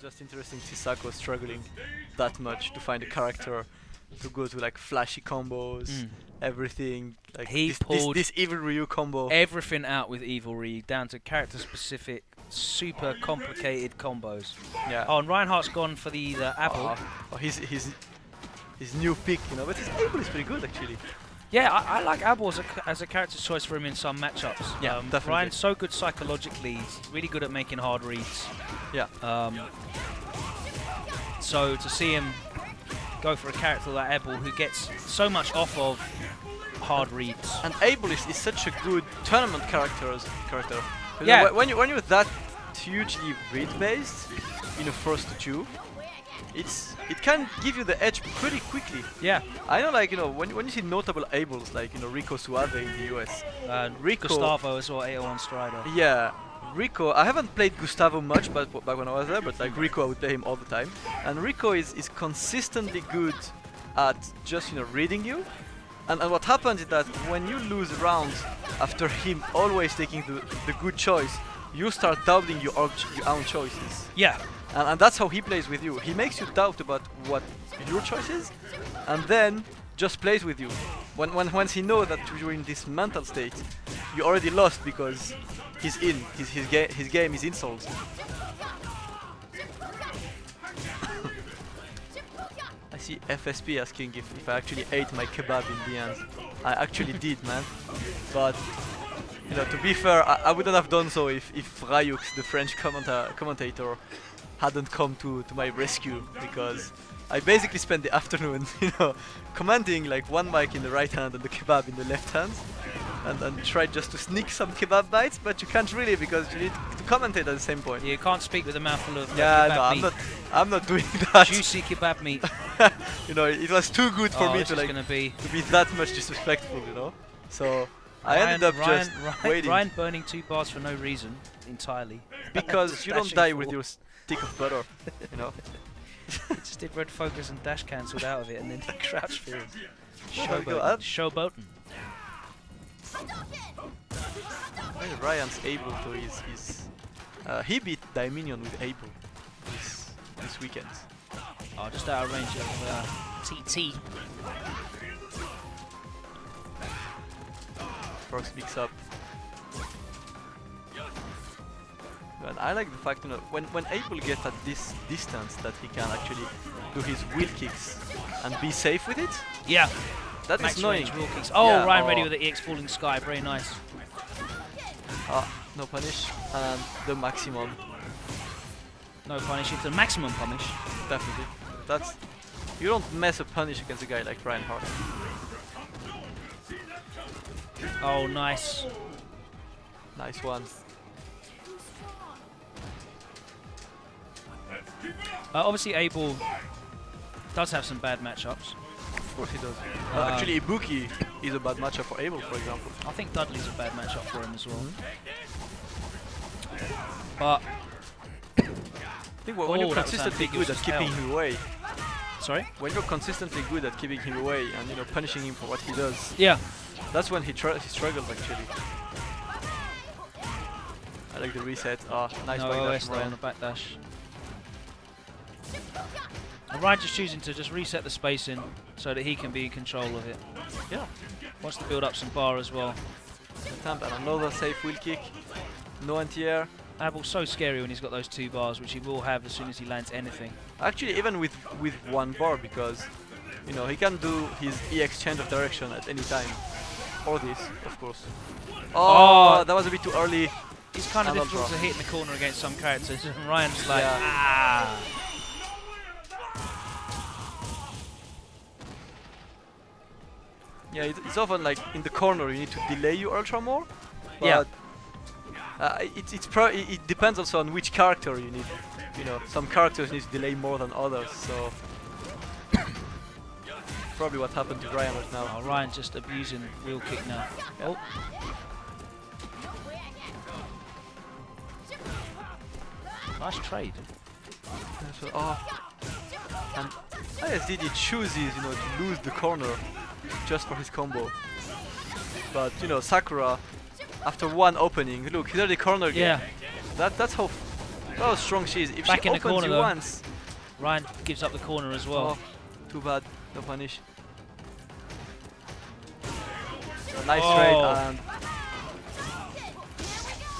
Just interesting to see Sako struggling that much to find a character to go to like flashy combos, Mm. everything. Like He this, this, pulled this evil Ryu combo. Everything out with Evil Ryu, down to character specific, super complicated combos. yeah. Oh, and Ryan Hart's gone for the, the Abel. Oh, oh, his his his new pick, you know, but his Abel is pretty good actually. Yeah, I, I like Abel as a, as a character choice for him in some matchups. Yeah, um, definitely. Ryan's so good psychologically. He's really good at making hard reads. Yeah. Um, so to see him go for a character like Abel who gets so much off of hard reads. And Abel is, is such a good tournament character. You know, Yeah. wh- when you when you're that hugely read based in a first two, it's it can give you the edge pretty quickly. Yeah. I know, like you know, when when you see notable Abels, like you know Rico Suave in the US, Uh, Rico- Gustavo as well, 801 Strider. Yeah, Rico. I haven't played Gustavo much, but back when I was there, but like Rico, I would play him all the time. And Rico is is consistently good at just you know reading you. And, and what happens is that when you lose rounds after him always taking the, the good choice, you start doubting your, your own choices. Yeah. And, and that's how he plays with you. He makes you doubt about what your choice is, and then just plays with you. When, when once he knows that you're in this mental state, you already lost because he's in. His his, ga- his game is insults. I see FSP asking if, if I actually ate my kebab in the end. I actually did, man. But you know, to be fair, I, I wouldn't have done so if if Rayux, the French commenta- commentator, hadn't come to, to my rescue because I basically spent the afternoon, you know, commanding like one mic in the right hand and the kebab in the left hand, and, and tried just to sneak some kebab bites, but you can't really because you need to commentate at the same point. You can't speak with a mouthful of uh, Yeah, kebab no, I'm meat. not. I'm not doing that. Juicy kebab meat. you know, it was too good for oh, me to like gonna be to be that much disrespectful, you know. So I Ryan, ended up Ryan, just Ryan, waiting Ryan burning two bars for no reason entirely. because you don't die with your stick of butter, you know. He just did red focus and dash cancelled out of it and then he crouched for my Showboating. Showboating. Maybe Ryan's able to is is uh, he beat Dominion with Abel this this weekend. Oh, just out of range of uh, TT. First mix up. But I like the fact you know when when Abel gets at this distance that he can actually do his wheel kicks and be safe with it. Yeah, That is max annoying. wheel kicks. Oh, Yeah, Ryan ready oh. with the EX Falling Sky. Very nice. Ah, no punish and the maximum No punish. It's a maximum punish. definitely. That's you don't mess a punish against a guy like Ryan Hart. Oh, nice. Nice one. Uh, obviously, Abel does have some bad matchups. Of course he does. Uh, actually, Ibuki is a bad matchup for Abel, for example. I think Dudley's a bad matchup for him as well. Mm-hmm. But I think when Oh, you're consistently good at keeping hell. him away, sorry. when you're consistently good at keeping him away and you know punishing him for what he does, Yeah. that's when he, he struggles actually. I like the reset. Ah, nice no backdash on the backdash. And Ryan just choosing to just reset the spacing so that he can be in control of it. Yeah, Wants to build up some bar as well. attempt and another safe wheel kick. No anti-air. Abel's so scary when he's got those two bars, which he will have as soon as he lands anything. Actually, even with with one bar because you know he can do his EX change of direction at any time. Or this, of course. Oh, Oh. that was a bit too early. It's kind of difficult to hit in the corner against some characters, and Ryan's like, Yeah. ah. Yeah, it, it's often like in the corner you need to delay your ultra more. Yeah. Uh, it, it's pro it, depends also on which character you need. You know, some characters need to delay more than others. So probably what happened to Ryan right now. Oh, Ryan just abusing wheel kick now. Yeah. Oh. Nice trade. So- oh. And ISDD chooses, you know, to lose the corner just for his combo. But you know, Sakura, after one opening, look, he's already cornered. Yeah. That that's how how strong she is. If Back she in the opens corner, you though. once, Ryan gives up the corner as well. oh, too bad. No punish. So nice Oh. trade and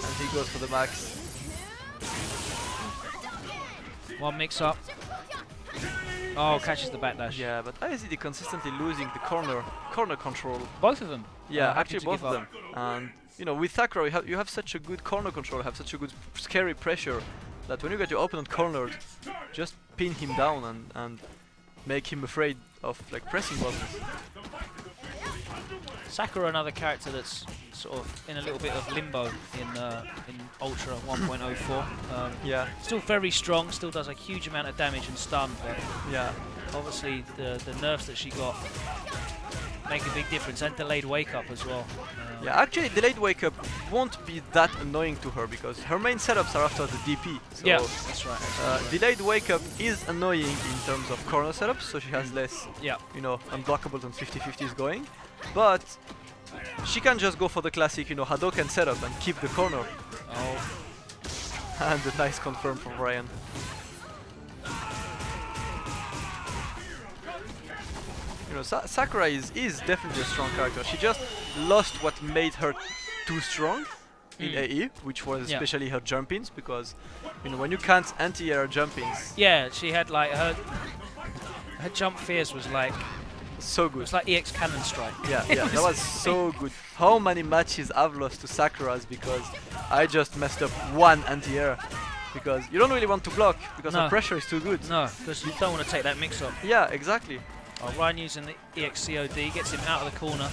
and he goes for the max. One mix up. Oh, catches the backdash. Yeah, but ISD consistently losing the corner corner control. Both of them. Yeah, Uh, actually both of them. And you know, with Sakura, you have you have such a good corner control, have such a good scary pressure that when you get your opponent cornered, just pin him down and and make him afraid of like pressing buttons. Sakura, another character that's sort of in a little bit of limbo in uh, in Ultra 1.04. Um, Yeah, still very strong, still does a huge amount of damage and stun, but yeah, obviously the the nerfs that she got make a big difference, and delayed wake up as well. Um, yeah. Actually, delayed wake up won't be that annoying to her because her main setups are after the DP. So yeah, that's right. Uh, absolutely. delayed wake up is annoying in terms of corner setups, so she has less, yeah, you know, unblockables and 50-50s going. But she can just go for the classic, you know, Hadoken setup and keep the corner. oh, And a nice confirm from Ryan. You know, Sa Sakura is, is definitely a strong character. She just lost what made her too strong in Mm. AE, which was Yeah. especially her jump ins, because you know when you can't anti-air jump ins, yeah. She had like her her jump fierce was like so good. It's like EX Cannon Strike. Yeah, yeah, that was so good. How many matches I've lost to Sakura's because I just messed up one anti-air. Because you don't really want to block because No. the pressure is too good. No, because you don't want to take that mix up. Yeah, exactly. Oh, Ryan using the EX COD gets him out of the corner.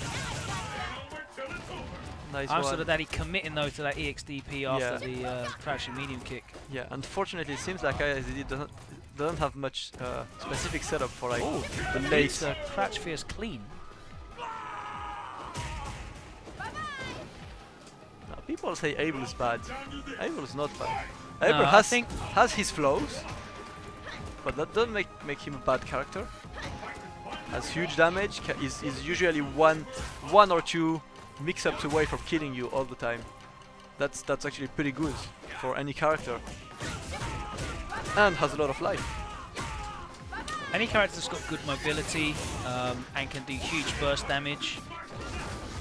Nice I'm one. sort of that he committing though to that EXDP after the uh, crouching medium kick. Yeah, unfortunately, it seems like ISD doesn't doesn't have much uh, specific setup for like the late. Beats uh, crouch fierce clean. Now, people say Abel is bad. Abel is not bad. Abel I has think- has his flaws, but that doesn't make make him a bad character. Has huge damage. Is is usually one one or two mix-ups away from killing you all the time. That's that's actually pretty good for any character. And has a lot of life. Any character that's got good mobility um, and can do huge burst damage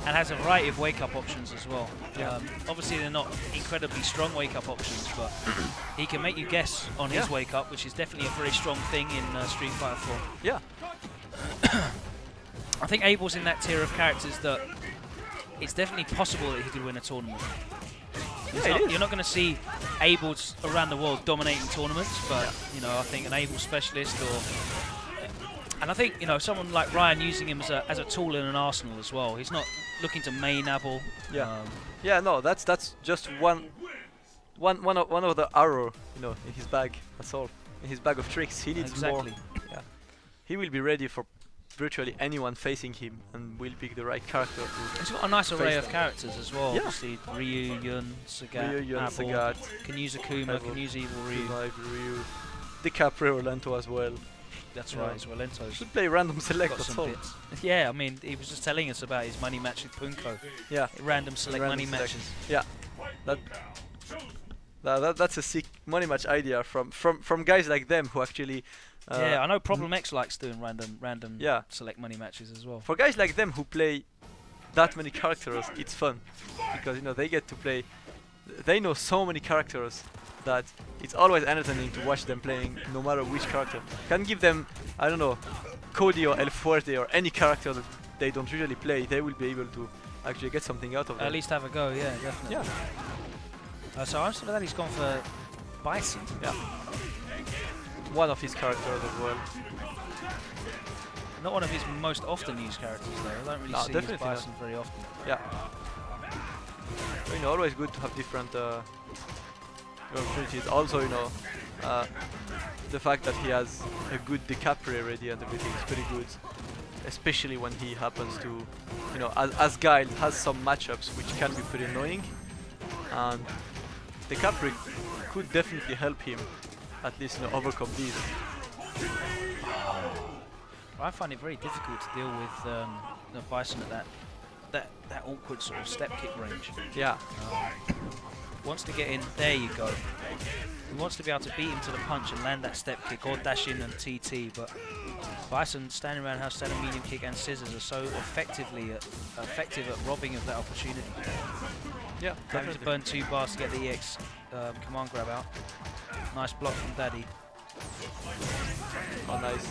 and has a variety of wake up options as well. Yeah. Um, obviously, they're not incredibly strong wake up options, but he can make you guess on his wake up, which is definitely a very strong thing in uh, Street Fighter 4. Yeah. I think Abel's in that tier of characters that it's definitely possible that he could win a tournament. Yeah, not- you're not going to see Abels around the world dominating tournaments, but you know I think an Abel specialist or and I think you know someone like Ryan using him as a as a tool in an arsenal as well. He's not looking to main Abel. Yeah. Um, Yeah, no, that's that's just one, one, one of one of the arrow, you know, in his bag. That's all. In his bag of tricks, he needs exactly. more. He will be ready for virtually anyone facing him, and will pick the right character. He's got a nice array of them. characters as well. Yeah. Obviously Ryu, Yun, Sagat, Ryu, Yun, Abel, Sagat, can use Akuma, Abel, can use Evil Ryu. Revive, Ryu, Decapre, Lento as well. That's Yeah. right, as well. Lento's Should play random select. some all. bits. Yeah, I mean, he was just telling us about his money match with Punko. Yeah. Random select Random money select. matches. That, that, that that's a sick money match idea from from from guys like them who actually. Uh, yeah, I know Problem X likes doing random random Yeah. select money matches as well. for guys like them who play that many characters, it's fun because you know they get to play. They know so many characters that it's always entertaining to watch them playing, no matter which character. Can give them, I don't know, Cody or El Fuerte or any character that they don't usually play. They will be able to actually get something out of it. At least have a go, yeah, definitely. Yeah. Uh, so I'm sort of that he's gone for Bison. One of his characters as well. Not one of his most often used characters though. I don't really No, see his definitely not. Very often. Yeah. You know, always good to have different uh, opportunities. Also, you know, uh, the fact that he has a good Decapre already and everything is pretty good. Especially when he happens to, you know, as, as Guile has some matchups which can be pretty annoying. And Decapre could definitely help him at least, you know, overcome these. I find it very difficult to deal with um, the Bison at that that that awkward sort of step kick range. Yeah. Um, wants to get in. There you go. He wants to be able to beat him to the punch and land that step kick or dash in and TT, but Bison standing around house, standing medium kick and scissors are so effectively at, effective at robbing of that opportunity. Yeah, Having to burn two bars to get the EX um, command grab out. Nice block from Daddy. Oh, nice.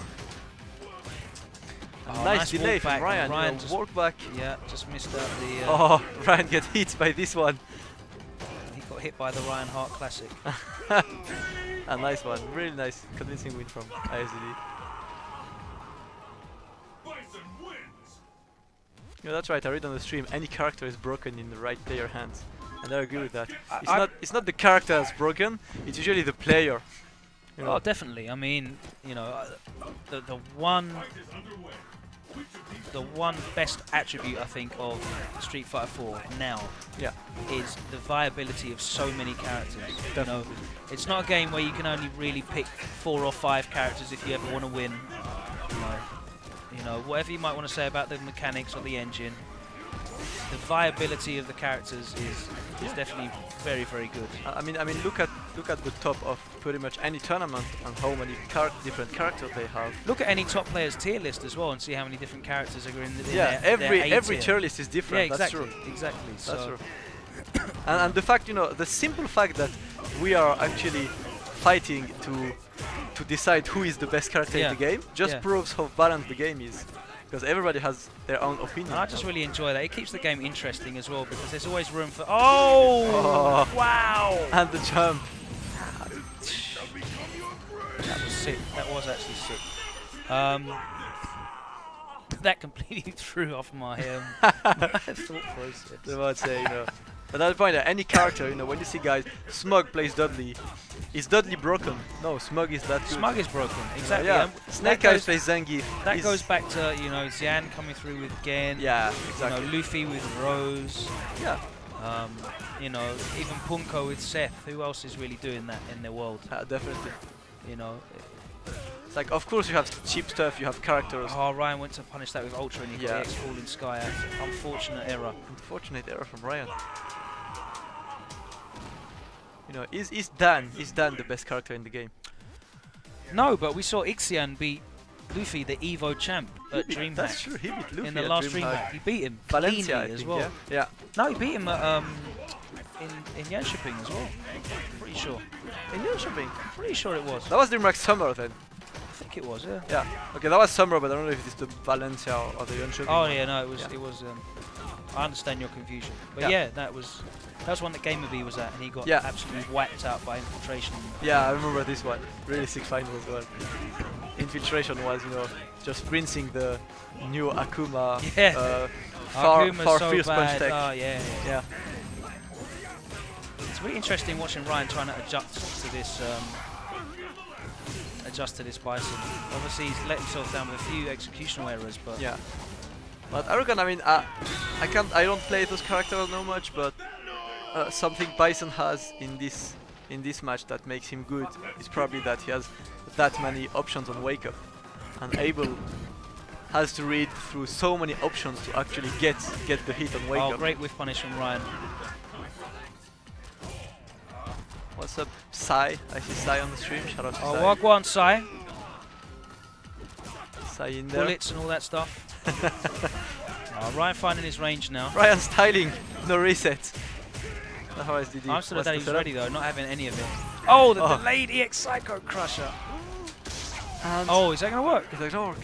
Oh, nice, nice delay from Ryan. Ryan you know, just- walk back. Yeah, just missed out the. Uh, Oh, Ryan get hit by this one. He got hit by the Ryan Hart Classic. A nice one. Really nice, convincing win from ISDD. Yeah, that's right. I read on the stream. Any character is broken in the right player hands, and I agree with that. It's not. It's not the character that's broken. It's usually the player. You know. Oh, definitely. I mean, you know, uh, the the one the one best attribute I think of Street Fighter 4 now Yeah. is the viability of so many characters. You know, it's not a game where you can only really pick four or five characters if you ever want to win. You know, you know, whatever you might want to say about the mechanics or the engine, the viability of the characters is is definitely very very good. I mean, I mean, look at look at the top of pretty much any tournament and how many char different characters they have. Look at any top players tier list as well and see how many different characters are in, the, in yeah, their, every their every tier. list is Yeah, different. That's exactly, true. exactly. That's true. and, and the fact, you know, the simple fact that we are actually fighting to to decide who is the best character Yeah. in the game just Yeah. proves how balanced the game is. Because everybody has their own opinion. And I just really enjoy that. It keeps the game interesting as well because there's always room for. Oh! Oh. Wow! and the jump. That was sick. That was actually sick. Um, that completely threw off my um, thought process. I would say, you know. But at the point that any character, you know, when you see guys, Smug plays Dudley, is Dudley broken? No, Smug is that good. Smug is broken. Exactly. Yeah, Snake that Eyes goes, plays Zangief. that is- goes back to you know Xian coming through with Gen. Yeah, You exactly. know Luffy with Rose. Yeah, Um, you know even Punko with Seth. Who else is really doing that in the world? uh, definitely. You know. It's like, of course, you have cheap stuff, you have characters. Oh, Ryan went to punish that with Ultra and he Yeah. got the X Falling Sky out. Unfortunate error. Unfortunate error from Ryan. You know, is is Dan is Dan the best character in the game? No, but we saw Ixian beat Luffy, the Evo champ, at beat- That's true. He beat Luffy in the last. DreamHack. He beat him Valencia, as think, well. yeah. Yeah. No, he beat him at, um, in, in Jönköping as well. Pretty sure. In Jönköping. Pretty sure it was. That was DreamHack Summer then. I think it was, yeah. Yeah. Okay, that was Summer, but I don't know if it's the Valencia or, or the Jönköping. Oh yeah, no, it was. Yeah. It was. Um, I understand your confusion, but Yeah. yeah, that was that was one that GamerB was at, and he got Yeah. absolutely whacked out by infiltration. Yeah, I remember this one. Really sick final as well. Infiltration was, you know, just rinsing the new Akuma Yeah. uh, far, Akuma's far so fierce punch tech. Oh yeah, yeah. yeah. It's really interesting watching Ryan trying to adjust to this. Um, adjust to this Bison. Obviously, he's let himself down with a few executional errors, but Yeah. But I reckon, I mean, uh, I can't, I don't play those characters no much, but uh, something Bison has in this in this match that makes him good is probably that he has that many options on wake up, and Abel has to read through so many options to actually get get the hit on wake up. oh, up. great whiff punish from Ryan. What's up, Sai? I see Sai on the stream. Shout out to Oh, Sai. Wagwan Sai, Sai in there. bullets and all that stuff. oh, Ryan finding his range now. Ryan styling, no reset. How is DD? I'm still that he's ready though, not having any of it. Oh, the Oh. delayed EX Psycho Crusher. And Oh, is that gonna work? Is that work?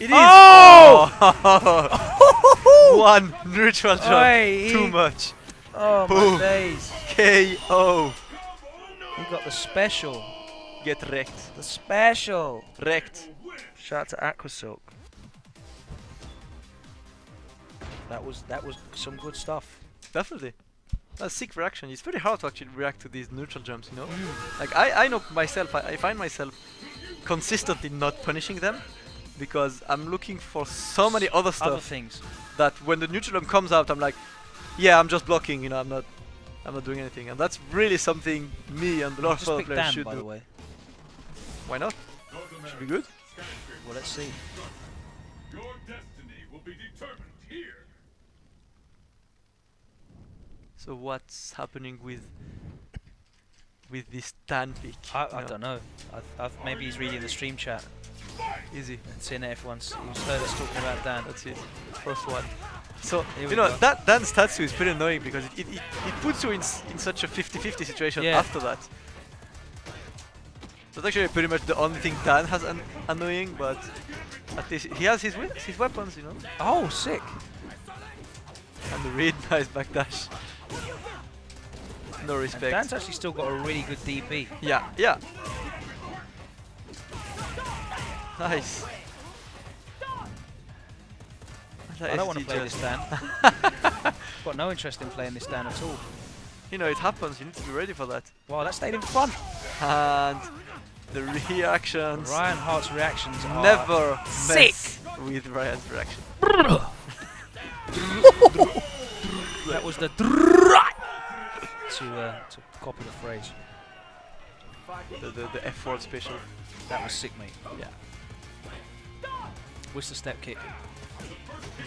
It is! Oh! Oh! One neutral jump. Oi, Too much. Oh Boom. my days! KO. He got the special. Get wrecked. The special. Wrecked. Shout out to Aquasilk. That was that was some good stuff. Definitely. That's sick reaction. It's very hard to actually react to these neutral jumps, you know? Mm. Like, I, I know myself, I, I find myself consistently not punishing them because I'm looking for so many other stuff. Other things. that when the neutral jump comes out, I'm like, yeah, I'm just blocking, you know, I'm not I'm not doing anything. And that's really something me and a lot of Just other pick players Dan, should by do. the way. Why not? Should be good. Well, let's see. Your destiny will be determined here. So what's happening with with this Dan pick? I, I know? don't know. I, I, maybe he's reading the stream chat Easy. and seeing that everyone's he's heard us talking about Dan. That's it. First one. So, Here you know, go. that Dan's Tatsu is pretty annoying because it, it, it, it puts you in, s- in such a 50-50 situation Yeah. after that. That's actually pretty much the only thing Dan has an annoying, but at least he has his, his weapons, you know. Oh, sick! And the read nice backdash. No And respect. Dan's actually still got a really good DP. Yeah, yeah. Nice. That I don't want to play this Dan. got no interest in playing this Dan at all. You know, it happens. You need to be ready for that. Wow, that stayed in front. And the reactions Ryan Hart's reactions are never sick. mess with Ryan's reaction. Was the to uh, to copy the phrase. The, the, the F word special. That was sick, mate. Yeah. What's the step kick?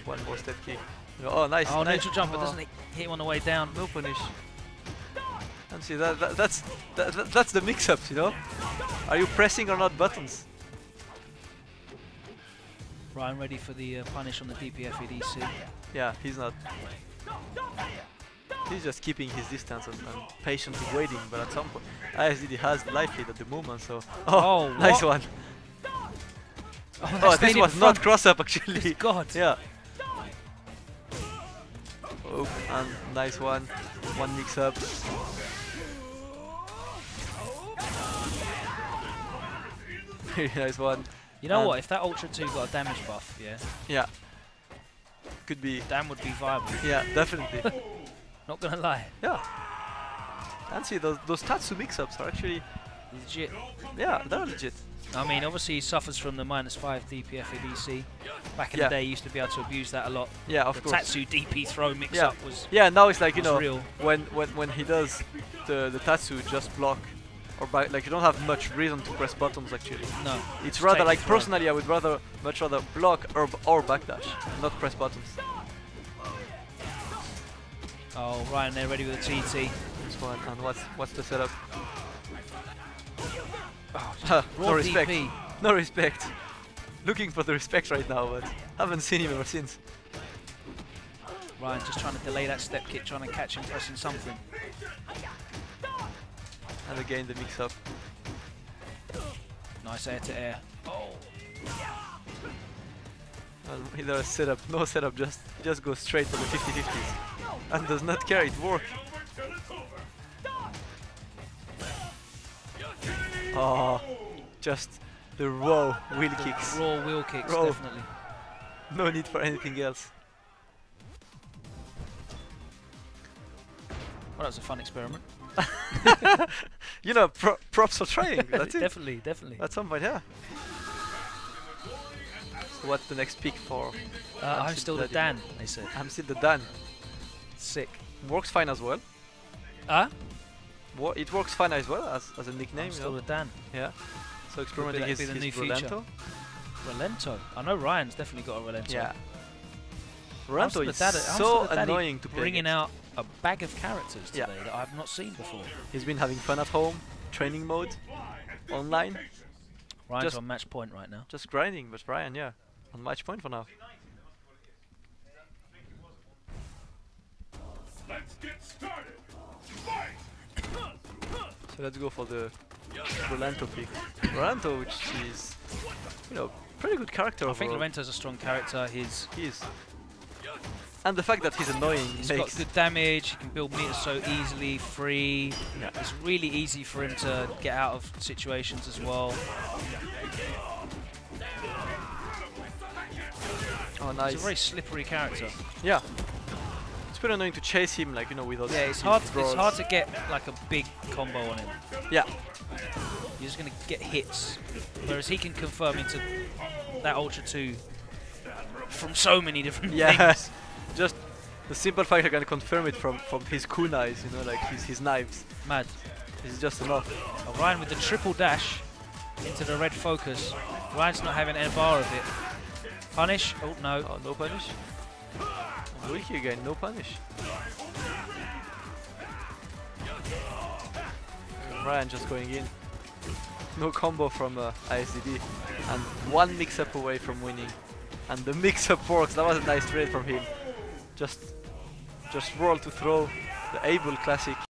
One more step kick. Oh, nice. Oh, nice. neutral jumper Oh, doesn't it hit him on the way down? No punish. And see, that, that, that's that, that- that's the mix-ups, you know. Are you pressing or not buttons? Ryan ready for the uh, punish on the DP FADC. Yeah, he's not. He's just keeping his distance and, and patiently waiting, but at some point, ISDD has life lead at the moment, so. Oh, Oh, nice one. Oh, Oh, this was not cross up actually. God. yeah. Oh, and nice one. One mix up. Very nice one. You know And- what? If that Ultra 2 got a damage buff, yeah, Yeah. Could be. Dan would be viable. Yeah, definitely. Not gonna lie. yeah. And see, those, those Tatsu mix-ups are actually, Legit. yeah, they're legit. I mean, obviously he suffers from the minus 5 DP FADC. Back in Yeah. the day, he used to be able to abuse that a lot. Yeah, of the course. Tatsu DP throw mix-up was Yeah, now it's like you know real. when when when he does the the Tatsu just block or back like you don't have much reason to press buttons actually. no. It's rather like personally I would rather much rather block or or backdash, not press buttons. Oh, Ryan they're ready with a TT. This one and what's what's the setup? Oh, no respect. DP. No respect. Looking for the respect right now, but haven't seen him ever since. Ryan just trying to delay that step kick, trying to catch him pressing something. And again the mix up. Nice air to air. Oh, either a setup, no setup, just just go straight for the 50-50s. And does not care, it worked. Oh, ah, just the raw wheel kicks. raw wheel kicks, Raw. definitely. No need for anything else. Well, that was a fun experiment. You know, pro props for trying. That's it. definitely, definitely. At some point, yeah. So what's the next pick for? Uh, I'm I'm still the. Dan, I said. I'm still the Dan. Sick. Works fine as well. Ah, Wo- it works fine as well as, as a I'm nickname. You still know? the Dan. Yeah. So experimenting that his, his new future? Rolento. Relento. I know Ryan's definitely got a Rolento. Yeah. I'm Rolento is I'm so still the daddy annoying to play Bringing against. out a bag of characters Yeah. today that I've not seen before. He's been having fun at home, training mode, online, Ryan's Just- on match point right now. just grinding. But Ryan, yeah, on match point for now. Let's get started. Fight! So let's go for the Rolento pick. Rolento, which is, you know, pretty good character I think overall. Rolento's a strong character. He's He is. And the fact that he's annoying he's got good damage. He can build meters so easily, free. Yeah. It's really easy for him to get out of situations as well. oh nice. He's a very slippery character. yeah. It's pretty annoying to chase him, like you know, with all Yeah, it's hard. It's hard to get like a big combo on him. Yeah, You're just gonna get hits, whereas he can confirm into that Ultra 2 from so many different yeah. things. Just the simple fact I can confirm it from from his kunais, you know, like his his knives. Mad. This Is just enough. Ryan with the triple dash into the red focus. Ryan's not having a bar of it. Punish. Oh no. Oh, no punish. Wiki again, no punish. Ryan just going in. No combo from uh, ISDD. And one mix-up away from winning. And the mix-up works. That was a nice trade from him. Just, just roll to throw. The Abel classic.